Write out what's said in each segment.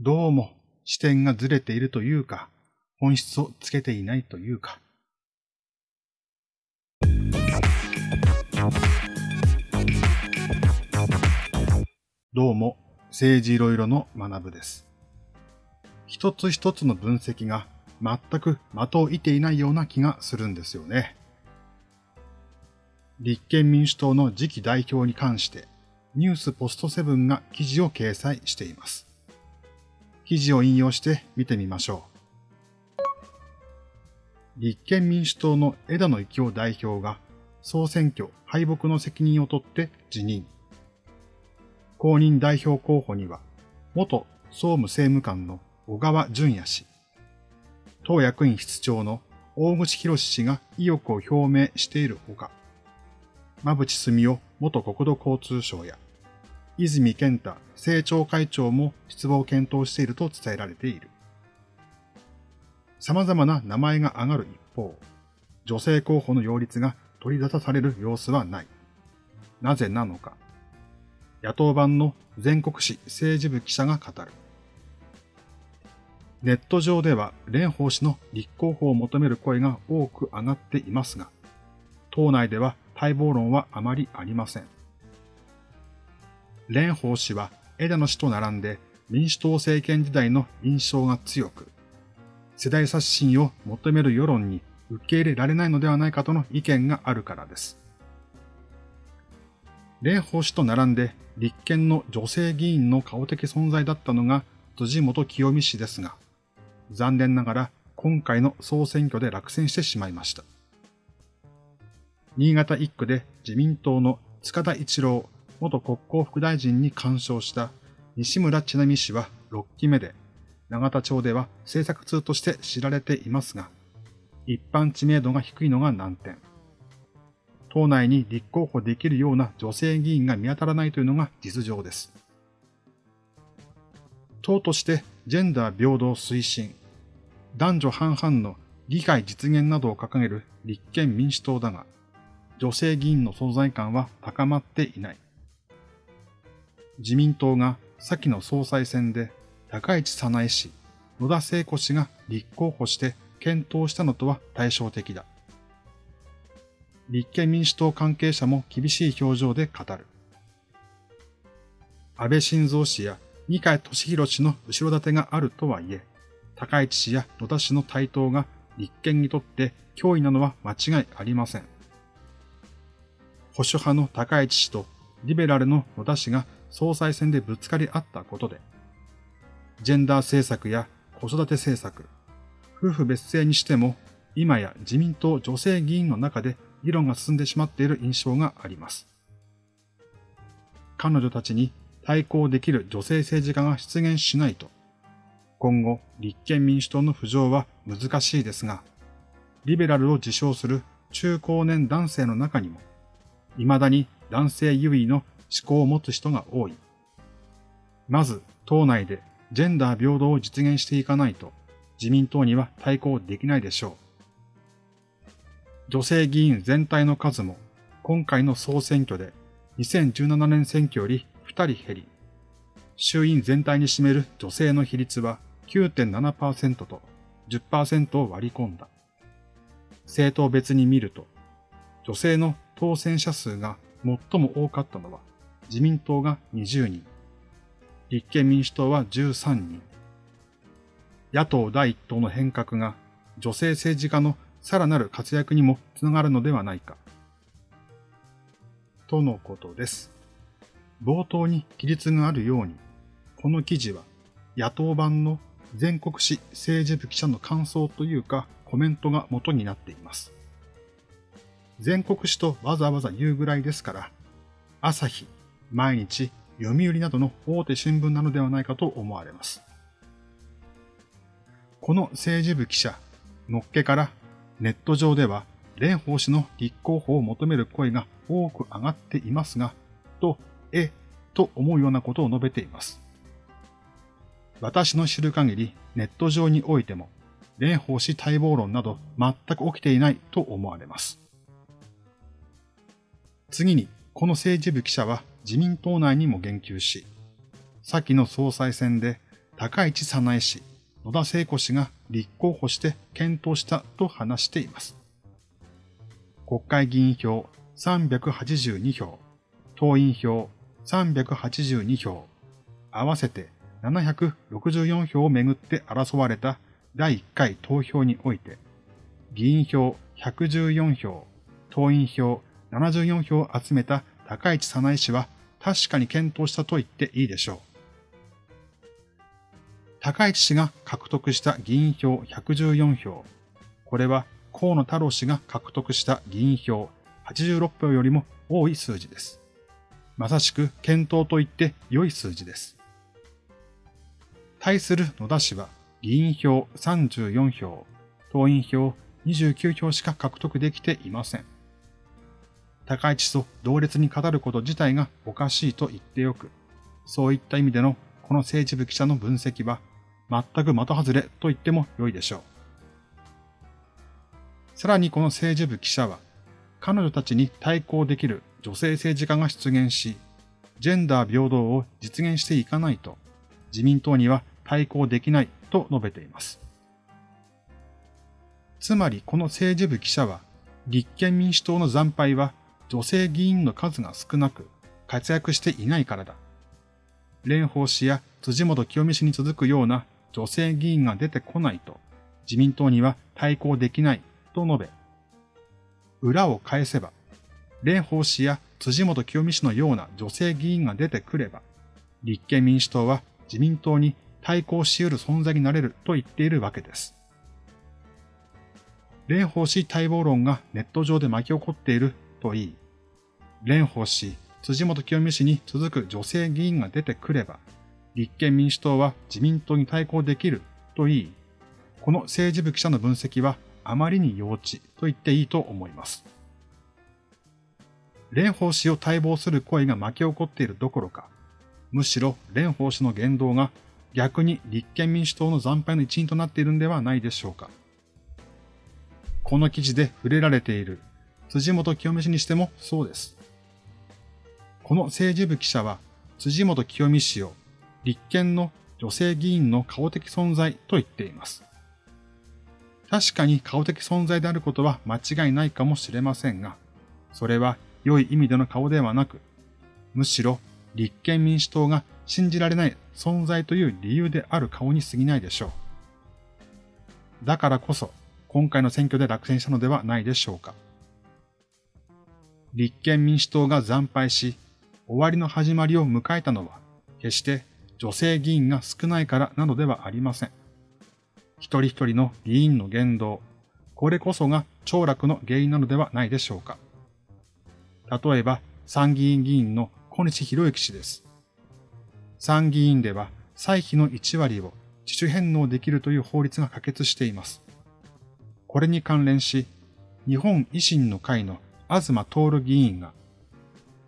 どうも視点がずれているというか、本質をつけていないというか。どうも、政治いろいろの学部です。一つ一つの分析が全く的を射ていないような気がするんですよね。立憲民主党の次期代表に関して、ニュースポストセブンが記事を掲載しています。記事を引用して見てみましょう。立憲民主党の枝野幸男代表が総選挙敗北の責任を取って辞任。公認代表候補には、元総務政務官の小川淳也氏、党役員室長の大口博氏が意欲を表明しているほか、馬淵澄夫元国土交通省や、泉健太政調会長も出馬を検討していると伝えられている。様々な名前が上がる一方、女性候補の擁立が取り沙汰される様子はない。なぜなのか。野党版の全国紙政治部記者が語る。ネット上では蓮舫氏の立候補を求める声が多く上がっていますが、党内では待望論はあまりありません。蓮舫氏は枝野氏と並んで民主党政権時代の印象が強く、世代刷新を求める世論に受け入れられないのではないかとの意見があるからです。蓮舫氏と並んで立憲の女性議員の顔的存在だったのが辻元清美氏ですが、残念ながら今回の総選挙で落選してしまいました。新潟一区で自民党の塚田一郎元国交副大臣に干渉した西村千奈美氏は6期目で、永田町では政策通として知られていますが、一般知名度が低いのが難点。党内に立候補できるような女性議員が見当たらないというのが実情です。党としてジェンダー平等推進、男女半々の議会実現などを掲げる立憲民主党だが、女性議員の存在感は高まっていない。自民党が先の総裁選で高市早苗氏、野田聖子氏が立候補して検討したのとは対照的だ。立憲民主党関係者も厳しい表情で語る。安倍晋三氏や二階俊博氏の後ろ盾があるとはいえ、高市氏や野田氏の台頭が立憲にとって脅威なのは間違いありません。保守派の高市氏とリベラルの野田氏が総裁選でぶつかり合ったことで、ジェンダー政策や子育て政策、夫婦別姓にしても、今や自民党女性議員の中で議論が進んでしまっている印象があります。彼女たちに対抗できる女性政治家が出現しないと、今後立憲民主党の浮上は難しいですが、リベラルを自称する中高年男性の中にも、未だに男性優位の思考を持つ人が多い。まず、党内でジェンダー平等を実現していかないと、自民党には対抗できないでしょう。女性議員全体の数も、今回の総選挙で2017年選挙より2人減り、衆院全体に占める女性の比率は9.7%と10%を割り込んだ。政党別に見ると、女性の当選者数が最も多かったのは自民党が20人、立憲民主党は13人。野党第一党の変革が女性政治家のさらなる活躍にもつながるのではないか。とのことです。冒頭に記述があるように、この記事は野党版の全国紙政治部記者の感想というかコメントが元になっています。全国紙とわざわざ言うぐらいですから、朝日、毎日、読売などの大手新聞なのではないかと思われます。この政治部記者、のっけからネット上では蓮舫氏の立候補を求める声が多く上がっていますが、と、え、と思うようなことを述べています。私の知る限りネット上においても、蓮舫氏待望論など全く起きていないと思われます。次に、この政治部記者は自民党内にも言及し、先の総裁選で高市早苗氏、野田聖子氏が立候補して検討したと話しています。国会議員票382票、党員票382票、合わせて764票をめぐって争われた第1回投票において、議員票114票、党員票74票を集めた高市早苗氏は確かに検討したと言っていいでしょう。高市氏が獲得した議員票114票。これは河野太郎氏が獲得した議員票86票よりも多い数字です。まさしく検討と言って良い数字です。対する野田氏は議員票34票、党員票29票しか獲得できていません。高市と同列に語ること自体がおかしいと言ってよく、そういった意味でのこの政治部記者の分析は全く的外れと言っても良いでしょう。さらにこの政治部記者は、彼女たちに対抗できる女性政治家が出現し、ジェンダー平等を実現していかないと、自民党には対抗できないと述べています。つまりこの政治部記者は、立憲民主党の惨敗は女性議員の数が少なく活躍していないからだ。蓮舫氏や辻元清美氏に続くような女性議員が出てこないと自民党には対抗できないと述べ、裏を返せば、蓮舫氏や辻元清美氏のような女性議員が出てくれば、立憲民主党は自民党に対抗し得る存在になれると言っているわけです。蓮舫氏待望論がネット上で巻き起こっているといい、蓮舫氏、辻元清美氏に続く女性議員が出てくれば、立憲民主党は自民党に対抗できるといい、この政治部記者の分析はあまりに幼稚と言っていいと思います。蓮舫氏を待望する声が巻き起こっているどころか、むしろ蓮舫氏の言動が逆に立憲民主党の惨敗の一因となっているんではないでしょうか。この記事で触れられている辻元清美氏にしてもそうです。この政治部記者は辻元清美氏を立憲の女性議員の顔的存在と言っています。確かに顔的存在であることは間違いないかもしれませんが、それは良い意味での顔ではなく、むしろ立憲民主党が信じられない存在という理由である顔に過ぎないでしょう。だからこそ、今回の選挙で落選したのではないでしょうか。立憲民主党が惨敗し、終わりの始まりを迎えたのは、決して女性議員が少ないからなのではありません。一人一人の議員の言動、これこそが凋落の原因なのではないでしょうか。例えば、参議院議員の小西博之氏です。参議院では歳費の1割を自主返納できるという法律が可決しています。これに関連し、日本維新の会の東徹議員が、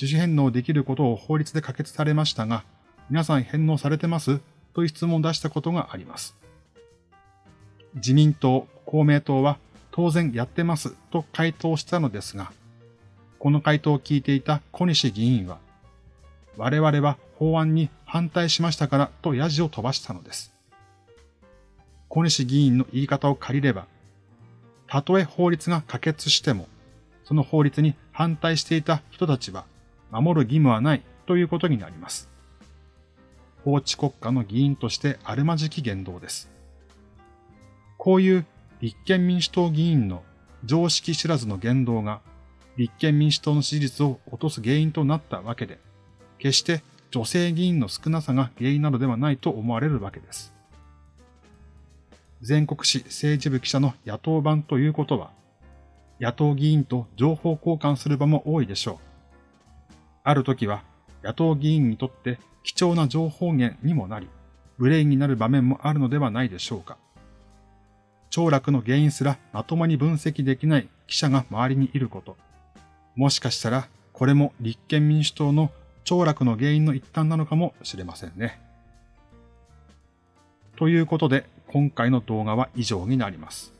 自主返納できることを法律で可決されましたが、皆さん返納されてますという質問を出したことがあります。自民党、公明党は当然やってますと回答したのですが、この回答を聞いていた小西議員は、我々は法案に反対しましたからとヤジを飛ばしたのです。小西議員の言い方を借りれば、たとえ法律が可決しても、その法律に反対していた人たちは守る義務はないということになります。法治国家の議員としてあるまじき言動です。こういう立憲民主党議員の常識知らずの言動が立憲民主党の支持率を落とす原因となったわけで、決して女性議員の少なさが原因なのではないと思われるわけです。全国紙政治部記者の野党版ということは、野党議員と情報交換する場も多いでしょう。ある時は野党議員にとって貴重な情報源にもなり、ブレインになる場面もあるのではないでしょうか。凋落の原因すらまともに分析できない記者が周りにいること。もしかしたら、これも立憲民主党の凋落の原因の一端なのかもしれませんね。ということで、今回の動画は以上になります。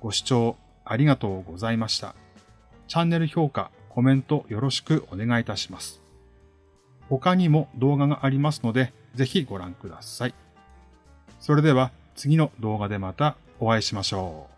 ご視聴ありがとうございました。チャンネル評価、コメントよろしくお願いいたします。他にも動画がありますので、ぜひご覧ください。それでは次の動画でまたお会いしましょう。